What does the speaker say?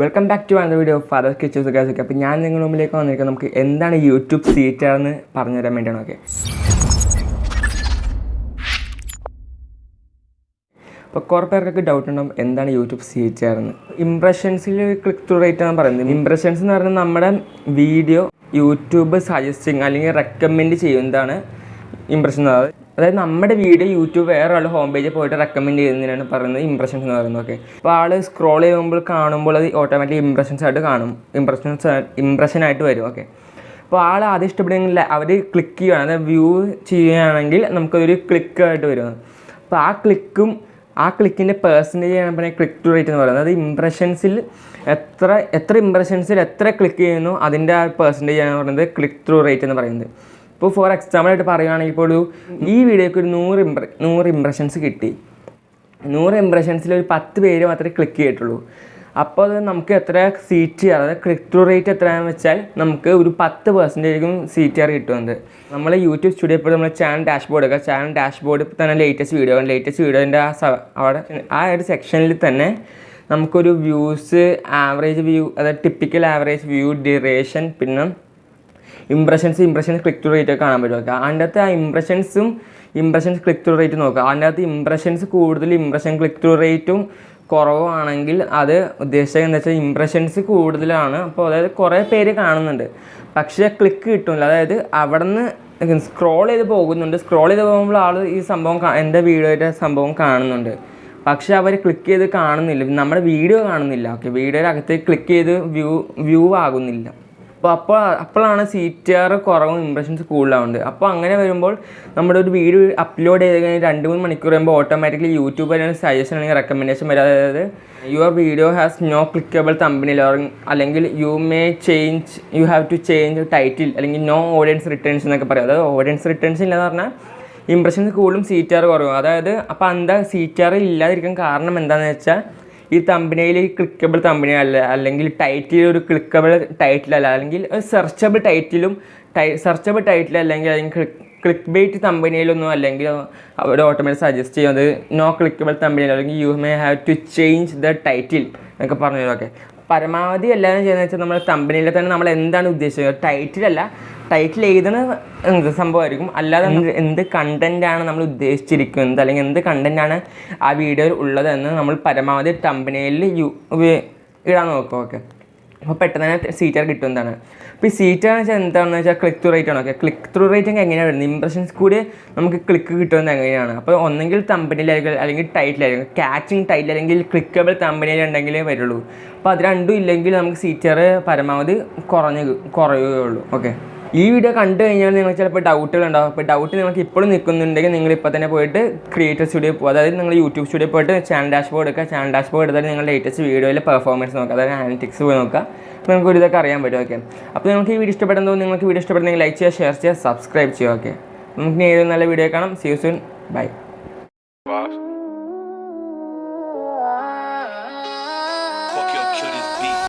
Welcome back to another video father kitchens ഒക്കെ അപ്പോൾ ഞാൻ നിങ്ങളുടെ മുമ്പിലേക്ക് വന്നിരിക്കുന്നത് നമുക്ക് എന്താണ് യൂട്യൂബ് സീറ്റർ എന്ന് പറഞ്ഞു തരാൻ വേണ്ടിയാണ് ഓക്കെ അപ്പോൾ കുറേ പേർക്കൊക്കെ ഡൗട്ട് ഉണ്ടാവും എന്താണ് യൂട്യൂബ് സീറ്റർ എന്ന് ഇംപ്രഷൻസിൽ ക്ലിക്ക് ത്രൂ റേറ്റ് ആണ് പറയുന്നത്. ഇംപ്രഷൻസ് എന്ന് പറയുന്നത് നമ്മുടെ വീഡിയോ യൂട്യൂബ് സജസ്റ്റിങ് അല്ലെങ്കിൽ റെക്കമെൻഡ് ചെയ്യുന്നതാണ് ഇംപ്രഷൻ പറയുന്നത്. അതായത് നമ്മുടെ വീഡിയോ യൂട്യൂബ് വേറെ ആൾ ഹോം പേജിൽ പോയിട്ട് റെക്കമെൻഡ് ചെയ്യുന്നതിനാണ് പറയുന്നത് ഇംപ്രഷൻസ് എന്ന് പറയുന്നത് ഓക്കെ അപ്പോൾ ആൾ സ്ക്രോൾ ചെയ്യുമ്പോൾ കാണുമ്പോൾ അത് ഓട്ടോമാറ്റിക് ഇംപ്രഷൻസ് ആയിട്ട് കാണും. ഇംപ്രഷൻസ് ഇംപ്രഷൻ ആയിട്ട് വരും ഓക്കെ അപ്പോൾ ആൾ ആദ്യം ഇഷ്ടപ്പെടുന്നെങ്കിൽ അവർ ക്ലിക്ക് ചെയ്യുകയാണ് അതായത് വ്യൂ ചെയ്യുകയാണെങ്കിൽ നമുക്കതൊരു ക്ലിക്ക് ആയിട്ട് വരും. അപ്പോൾ ആ ക്ലിക്കും ആ ക്ലിക്കിന്റെ പേഴ്സന്റേജ് ആണ് പിന്നെ ക്ലിക്ക് റേറ്റ് എന്ന് പറയുന്നത്. അത് ഇംപ്രഷൻസിൽ എത്ര എത്ര ഇംപ്രഷൻസിൽ എത്ര ക്ലിക്ക് ചെയ്യുന്നു അതിന്റെ ആ പേഴ്സന്റേജ് ആണ് പറയുന്നത് ക്ലിക്ക് ത്രൂ റേറ്റ് എന്ന് പറയുന്നത്. ഇപ്പോൾ ഫോർ എക്സാമ്പിൾ ആയിട്ട് പറയുകയാണെങ്കിൽ ഇപ്പോൾ ഒരു ഈ വീഡിയോക്ക് ഒരു നൂറ് ഇംപ്ര നൂറ് ഇംപ്രഷൻസ് കിട്ടി. നൂറ് ഇംപ്രഷൻസിൽ ഒരു പത്ത് പേര് മാത്രമേ ക്ലിക്ക് ചെയ്തിട്ടുള്ളൂ. അപ്പോൾ അത് നമുക്ക് എത്ര സീറ്റ് ചെയ്യാറ് അതായത് ക്ലിക്ക് ത്രൂ റേറ്റ് എത്രയാണെന്ന് വെച്ചാൽ നമുക്ക് ഒരു പത്ത് പെർസെന്റേജും സീറ്റ് ആർ കിട്ടുന്നത് നമ്മൾ യൂട്യൂബ് സ്റ്റുഡിയോ ഇപ്പോൾ നമ്മൾ ചാനൽ ഡാഷ്ബോർഡ് ഒക്കെ ചാനൽ ഡാഷ്ബോർഡ് ഇപ്പോൾ തന്നെ ലേറ്റസ്റ്റ് വീഡിയോ ലേറ്റസ്റ്റ് വീഡിയോന്റെ ആ അവിടെ ആ ഒരു സെക്ഷനിൽ തന്നെ നമുക്കൊരു വ്യൂസ് ആവറേജ് വ്യൂ അതായത് ടിപ്പിക്കൽ ആവറേജ് വ്യൂ ഡ്യൂറേഷൻ പിന്നെ impressions impressions click to rate കാണാൻ പറ്റും. അതിന്റെ അകത്ത് ആ ഇംപ്രഷൻസും ഇംപ്രഷൻസ് ക്ലിക്ക് ടു റേറ്റ് നോക്കുക അതിന്റെ അകത്ത് ഇംപ്രഷൻസ് കൂടുതൽ ഇംപ്രഷൻ ക്ലിക്ക് ടു റേറ്റും കുറവാണെങ്കിൽ അത് ഉദ്ദേശിച്ചത് എന്താ വെച്ചാൽ ഇംപ്രഷൻസ് കൂടുതലാണ്. അപ്പോൾ അതായത് കുറേ പേര് കാണുന്നുണ്ട്. പക്ഷേ ക്ലിക്ക് കിട്ടുന്നില്ല. അതായത് അവിടെ നിന്ന് സ്ക്രോൾ ചെയ്ത് പോകുന്നുണ്ട്. സ്ക്രോൾ ചെയ്ത് പോകുമ്പോൾ ആൾ ഈ സംഭവം എന്റെ വീഡിയോയുടെ സംഭവം കാണുന്നുണ്ട്. പക്ഷേ അവർ ക്ലിക്ക് ചെയ്ത് കാണുന്നില്ല. നമ്മുടെ വീഡിയോ കാണുന്നില്ല. ഓക്കെ. വീഡിയോയുടെ അകത്തേക്ക് ക്ലിക്ക് ചെയ്ത് വ്യൂ വ്യൂ ആകുന്നില്ല. അപ്പോൾ അപ്പോൾ അപ്പോഴാണ് സി ടി ആർ കുറവും ഇംപ്രഷൻസ് കൂടുതലാവുന്നത് അപ്പോൾ അങ്ങനെ വരുമ്പോൾ നമ്മുടെ ഒരു വീഡിയോ അപ്ലോഡ് ചെയ്ത് കഴിഞ്ഞാൽ രണ്ട് മൂന്ന് മണിക്കൂർ കഴിയുമ്പോൾ ഓട്ടോമാറ്റിക്കലി യൂട്യൂബ് അല്ലെങ്കിൽ സജഷൻ അല്ലെങ്കിൽ റെക്കമെൻഡേഷൻ വരും. അതായത് your video has no clickable തമ്പനിൽ അല്ലെങ്കിൽ you may change you have to change title അല്ലെങ്കിൽ നോ ഓഡിയൻസ് റിട്ടേൺസ് എന്നൊക്കെ പറയും. അതായത് ഓഡിയൻസ് റിട്ടേൺസ് ഇല്ലെന്ന് പറഞ്ഞാൽ ഇംപ്രഷൻസ് കൂടുതലും സി ടി ആർ കുറവും. അതായത് അപ്പോൾ എന്താ സി ടി ആർ ഇല്ലാതിരിക്കാൻ കാരണം എന്താണെന്ന് വെച്ചാൽ ഈ തമ്പനയിൽ ക്ലിക്കബിൾ തമ്പനി അല്ല അല്ലെങ്കിൽ ടൈറ്റിൽ ഒരു ക്ലിക്കബിൾ ടൈറ്റിൽ അല്ല അല്ലെങ്കിൽ സെർച്ചബിൾ ടൈറ്റിലും ടൈ സെർച്ചബിൾ ടൈറ്റിൽ അല്ലെങ്കിൽ അല്ലെങ്കിൽ ക്ലിക്ക് ബേറ്റ് തമ്പനിയിലൊന്നും അല്ലെങ്കിൽ അവർ ഓട്ടോമാറ്റിക് സജസ്റ്റ് ചെയ്യുന്നത് നോ ക്ലിക്കബിൾ തമ്പനിയിൽ അല്ലെങ്കിൽ you may have to change the title എന്നൊക്കെ പറഞ്ഞു ഓക്കെ പരമാവധി എല്ലാവരും ചെയ്യുന്നത് വെച്ചാൽ നമ്മൾ തമ്പനിയിൽ തന്നെ നമ്മൾ എന്താണ് ഉദ്ദേശിക്കുന്നത് ടൈറ്റിലല്ല ടൈറ്റിൽ എഴുതുന്ന എന്ത് സംഭവമായിരിക്കും? അല്ലാതെ എന്ത് കണ്ടന്റാണ് നമ്മൾ ഉദ്ദേശിച്ചിരിക്കുന്നത്? അല്ലെങ്കിൽ എന്ത് കണ്ടന്റാണ് ആ വീഡിയോയിൽ ഉള്ളതെന്ന് നമ്മൾ പരമാവധി കമ്പനിയിൽ യു ഇടാൻ നോക്കും ഓക്കെ അപ്പോൾ പെട്ടെന്ന് തന്നെ സീറ്റർ കിട്ടുന്നതാണ് അപ്പോൾ ഈ സീറ്റർ എന്ന് വെച്ചാൽ എന്താണെന്ന് വെച്ചാൽ ക്ലിക്ക് ത്രൂ റേറ്റ് ആണ് ഓക്കെ ക്ലിക്ക് ത്രൂ റേറ്റ് എങ്ങനെയാണ് വരുന്നത്? ഇംപ്രഷൻസ് കൂടി നമുക്ക് ക്ലിക്ക് കിട്ടുന്നത് എങ്ങനെയാണ്? അപ്പോൾ ഒന്നെങ്കിൽ തമ്പനിയിലായിരിക്കും അല്ലെങ്കിൽ ടൈറ്റിലായിരിക്കും കാച്ചിങ് ടൈറ്റിൽ അല്ലെങ്കിൽ ക്ലിക്കബിൾ തമ്പനിയിൽ ഉണ്ടെങ്കിലേ വരുള്ളൂ. അപ്പോൾ അത് രണ്ടും ഇല്ലെങ്കിൽ നമുക്ക് സീറ്റർ പരമാവധി കുറഞ്ഞ് കുറയുകയുള്ളൂ ഓക്കെ ഈ വീഡിയോ കണ്ടു കഴിഞ്ഞാൽ നിങ്ങൾ ചിലപ്പോൾ ഡൗട്ടുകൾ ഉണ്ടാവും അപ്പോൾ ഡൗട്ട് നിങ്ങൾക്ക് ഇപ്പോഴും നിൽക്കുന്നുണ്ടെങ്കിൽ നിങ്ങൾ ഇപ്പോൾ തന്നെ പോയിട്ട് ക്രിയേറ്റർ സ്റ്റുഡിയോ പോകുക അതായത് നിങ്ങൾ യൂട്യൂബ് സ്റ്റുഡിയോ പോയിട്ട് ചാനൽ ഡാഷ്ബോർഡ് എടുക്കുക. ചാനൽ ഡാഷ്ബോർഡ് എടുത്താൽ നിങ്ങൾ ലേറ്റസ്റ്റ് വീഡിയോയിലെ പെർഫോമൻസ് നോക്കുക. അതായത് ആനറ്റിക്സ് പോയി നോക്കുക. അപ്പോൾ നിങ്ങൾക്ക് ഒരു ഇതൊക്കെ അറിയാൻ പറ്റും. ഓക്കെ അപ്പോൾ നിങ്ങൾക്ക് ഈ വീഡിയോ ഇഷ്ടപ്പെടുന്നത് നിങ്ങൾക്ക് വീഡിയോ ഇഷ്ടപ്പെടുന്നെങ്കിൽ ലൈക്ക് ചെയ്യുക ഷെയർ ചെയ്യുക സബ്സ്ക്രൈബ് ചെയ്യുക. ഓക്കെ നമുക്ക് ഏതൊരു നല്ല വീഡിയോ കാണാം. See you soon by